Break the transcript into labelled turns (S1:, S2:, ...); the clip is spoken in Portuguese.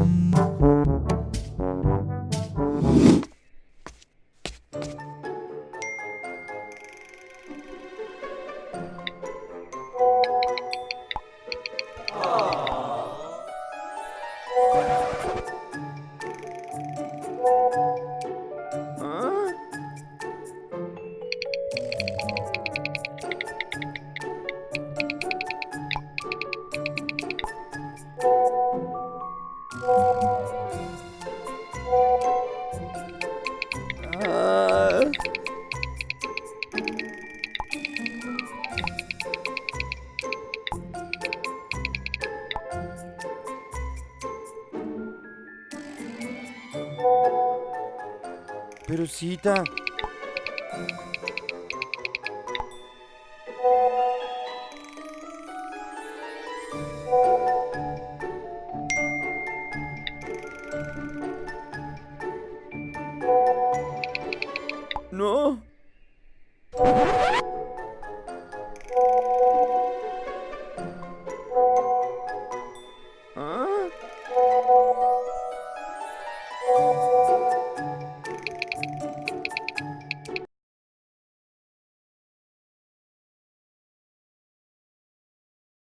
S1: Bye. Ah. Pero cita. ¡No! ¿Ah?